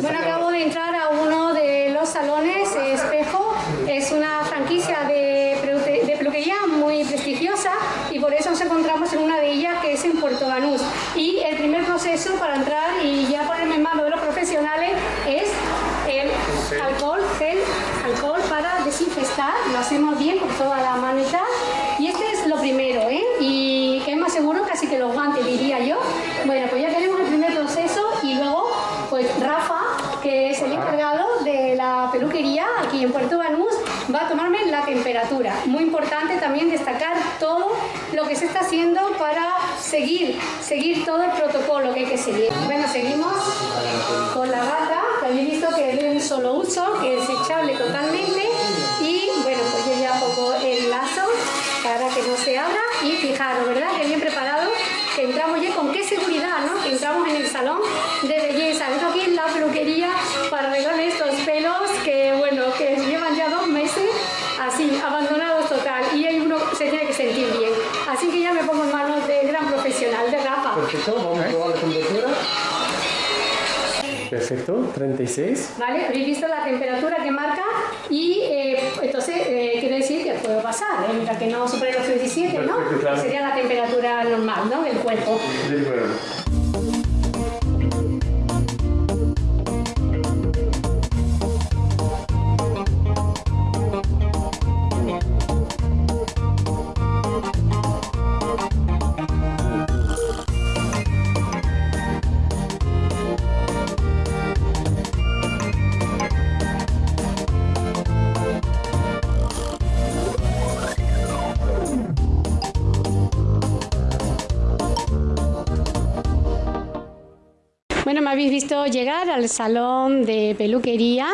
Bueno, acabo de entrar a uno de los salones Espejo. Es una franquicia de, de peluquería muy prestigiosa y por eso nos encontramos en una de ellas que es en Puerto Banús. Y el primer proceso para entrar y ya ponerme en manos de los profesionales es el alcohol, gel, alcohol para desinfectar. Lo hacemos bien por toda la manita. En Puerto Banús, va a tomarme la temperatura. Muy importante también destacar todo lo que se está haciendo para seguir, seguir todo el protocolo que hay que seguir. Bueno, seguimos con la gata, que habéis visto que es de un solo uso, que es echable totalmente. Y bueno, pues yo ya pongo el lazo para que no se abra y fijaros, ¿verdad? Que bien preparado, que entramos ya con qué seguridad, ¿no? Que entramos en el salón de belleza. Perfecto, 36. ¿Vale? Habéis visto la temperatura que marca y eh, entonces eh, quiere decir que puedo pasar, ¿eh? Mira que no supera los 37, ¿no? Perfecto, claro. Que sería la temperatura normal, ¿no? Del cuerpo. Del cuerpo. Bueno, me habéis visto llegar al salón de peluquería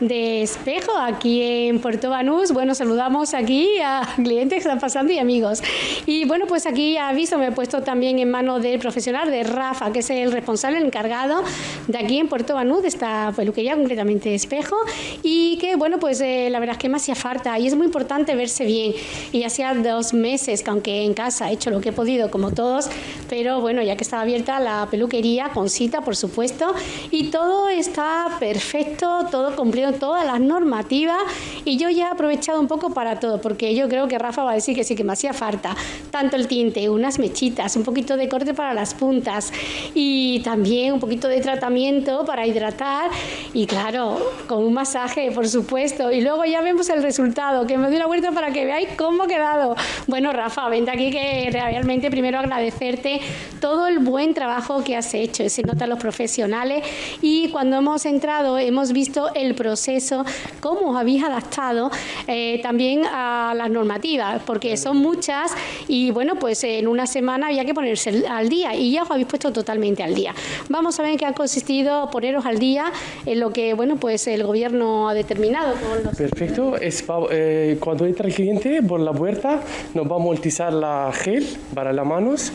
de Espejo aquí en Puerto Banús. Bueno, saludamos aquí a clientes que están pasando y amigos. Y bueno, pues aquí ha visto, me he puesto también en manos del profesional de Rafa, que es el responsable, el encargado de aquí en Puerto Banús, de esta peluquería, concretamente Espejo. Y que bueno, pues eh, la verdad es que me hacía falta y es muy importante verse bien. Y hacía dos meses que aunque en casa he hecho lo que he podido, como todos, pero bueno, ya que estaba abierta la peluquería con cita, por supuesto, y todo está perfecto, todo cumplido, todas las normativas, y yo ya he aprovechado un poco para todo, porque yo creo que Rafa va a decir que sí, que me hacía falta, tanto el tinte, unas mechitas, un poquito de corte para las puntas, y también un poquito de tratamiento para hidratar, y claro, con un masaje, por supuesto, y luego ya vemos el resultado, que me doy la vuelta para que veáis cómo ha quedado. Bueno, Rafa, vente aquí que realmente primero agradecerte todo el buen trabajo que has hecho, se nota los profesionales. Y cuando hemos entrado hemos visto el proceso, cómo os habéis adaptado eh, también a las normativas, porque son muchas y bueno, pues en una semana había que ponerse al día y ya os habéis puesto totalmente al día. Vamos a ver qué ha consistido poneros al día en lo que bueno, pues el gobierno ha determinado con los Perfecto, es, eh, cuando entra el cliente por la puerta nos vamos a utilizar la gel para las manos,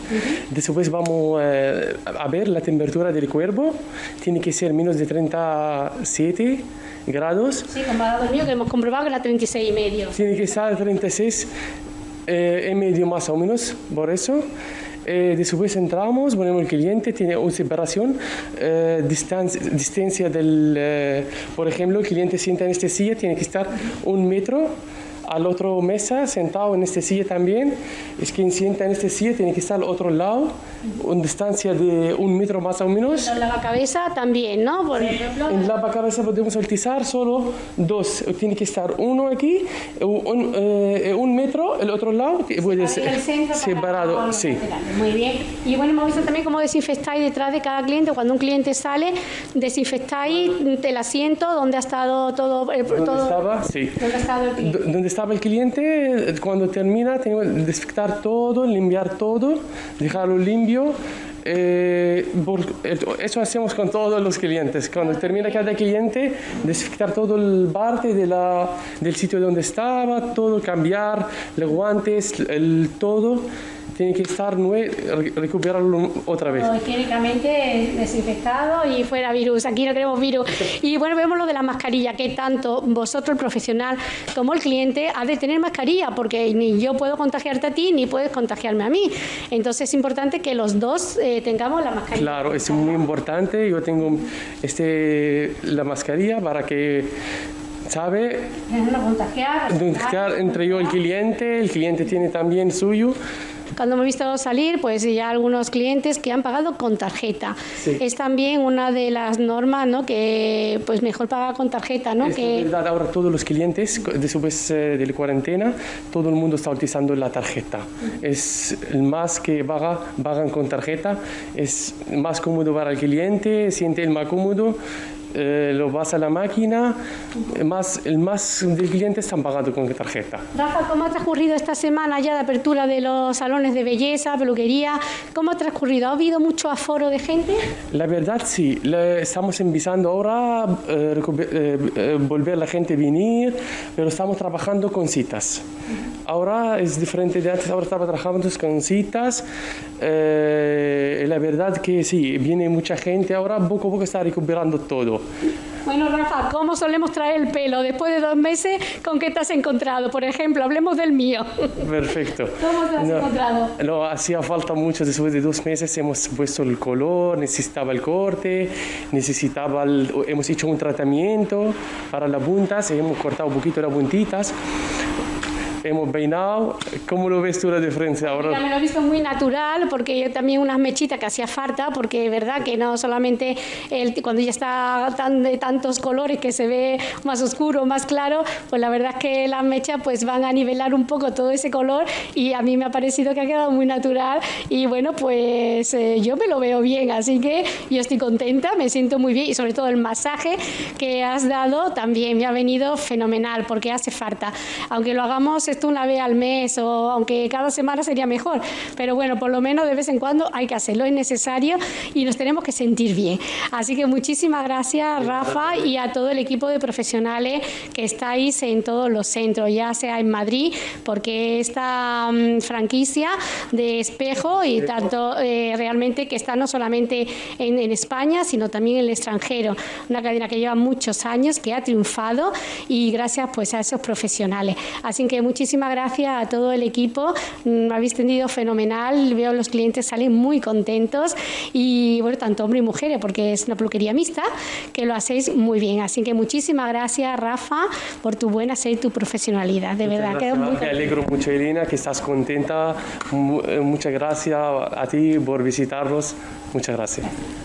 después vamos eh, a ver la temperatura del cuerpo, tiene que ser menos de 37 grados, Sí, comparado al mío, que hemos comprobado que era 36 y medio. tiene que estar 36 eh, y medio más o menos, por eso. Eh, después entramos, ponemos el cliente, tiene una separación, eh, distancia, distancia del, eh, por ejemplo, el cliente sienta en esta silla, tiene que estar un metro al otro mesa, sentado en esta silla también. Es quien sienta en esta silla tiene que estar al otro lado, una distancia de un metro más o menos. La cabeza también, ¿no? Por ejemplo. En la cabeza podemos utilizar solo dos. Tiene que estar uno aquí, un, eh, un metro, el otro lado que puede ser separado. Sí. Muy bien. Y bueno, hemos visto también cómo desinfectáis detrás de cada cliente. Cuando un cliente sale, desinfectáis el asiento donde ha estado todo. eh, ¿Dónde todo- estaba? Sí. ¿Dónde ha estado el cliente? D- Donde estaba el cliente, cuando termina, tengo que desinfectar todo, limpiar todo, dejarlo limpio. Eh, eso hacemos con todos los clientes. Cuando termina cada cliente, desinfectar todo el parte de la, del sitio donde estaba, todo, cambiar los guantes, el todo. Tiene que estar recuperarlo otra vez. higiénicamente desinfectado y fuera virus. Aquí no tenemos virus. Y bueno, vemos lo de la mascarilla, que tanto vosotros, el profesional, como el cliente, ha de tener mascarilla, porque ni yo puedo contagiarte a ti, ni puedes contagiarme a mí. Entonces es importante que los dos eh, tengamos la mascarilla. Claro, es muy importante. Yo tengo este, la mascarilla para que sabe contagiar, entre yo el cliente, el cliente tiene también suyo. Cuando hemos visto salir, pues ya algunos clientes que han pagado con tarjeta. Es también una de las normas, ¿no? Que pues mejor paga con tarjeta, ¿no? Es que verdad, ahora todos los clientes, después eh, de la cuarentena, todo el mundo está utilizando la tarjeta. Es el más que paga, pagan con tarjeta, es más cómodo para el cliente, siente el más cómodo eh, lo vas a la máquina, más, el más del cliente están pagando con tarjeta. Rafa, ¿cómo ha transcurrido esta semana ya de apertura de los salones de belleza, peluquería? ¿Cómo ha transcurrido? ¿Ha habido mucho aforo de gente? La verdad sí, estamos empezando ahora a eh, eh, volver la gente a venir, pero estamos trabajando con citas. Ahora es diferente de antes, ahora estamos trabajando con citas. la verdad que sí, viene mucha gente, ahora poco a poco está recuperando todo. Bueno, Rafa, ¿cómo solemos traer el pelo? Después de dos meses, ¿con qué te has encontrado? Por ejemplo, hablemos del mío. Perfecto. ¿Cómo te has encontrado? No, hacía falta mucho. Después de dos meses hemos puesto el color, necesitaba el corte, necesitaba hemos hecho un tratamiento para las puntas, hemos cortado un poquito las puntitas hemos peinado. ¿Cómo lo ves tú la diferencia ahora? me lo he visto muy natural porque yo también unas mechitas que hacía falta porque es verdad que no solamente el, cuando ya está tan de tantos colores que se ve más oscuro, más claro, pues la verdad es que las mechas pues van a nivelar un poco todo ese color y a mí me ha parecido que ha quedado muy natural y bueno pues eh, yo me lo veo bien así que yo estoy contenta, me siento muy bien y sobre todo el masaje que has dado también me ha venido fenomenal porque hace falta, aunque lo hagamos esto una vez al mes o aunque cada semana sería mejor, pero bueno, por lo menos de vez en cuando hay que hacerlo, es necesario y nos tenemos que sentir bien. Así que muchísimas gracias Rafa y a todo el equipo de profesionales que estáis en todos los centros, ya sea en Madrid, porque esta mm, franquicia de espejo y tanto eh, realmente que está no solamente en, en España, sino también en el extranjero, una cadena que lleva muchos años, que ha triunfado y gracias pues a esos profesionales. Así que muchísimas muchísimas gracias a todo el equipo, me mm, habéis tendido fenomenal, veo los clientes salen muy contentos y bueno, tanto hombres y mujeres, porque es una peluquería mixta, que lo hacéis muy bien. Así que muchísimas gracias, Rafa, por tu buena ser y tu profesionalidad. De verdad, quedo muy Me alegro mucho, Elena, que estás contenta. Eh, muchas gracias a ti por visitarnos. Muchas gracias.